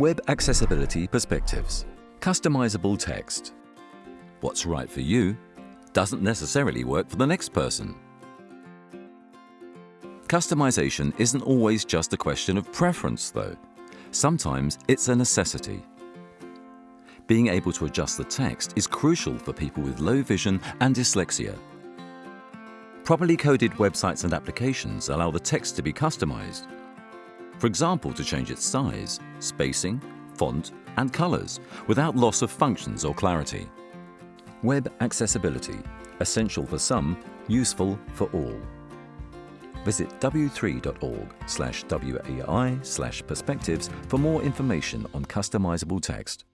Web Accessibility Perspectives Customizable text. What's right for you doesn't necessarily work for the next person. Customization isn't always just a question of preference, though. Sometimes it's a necessity. Being able to adjust the text is crucial for people with low vision and dyslexia. Properly coded websites and applications allow the text to be customized. For example, to change its size, spacing, font and colors without loss of functions or clarity. Web accessibility, essential for some, useful for all. Visit w3.org slash WAI slash perspectives for more information on customizable text.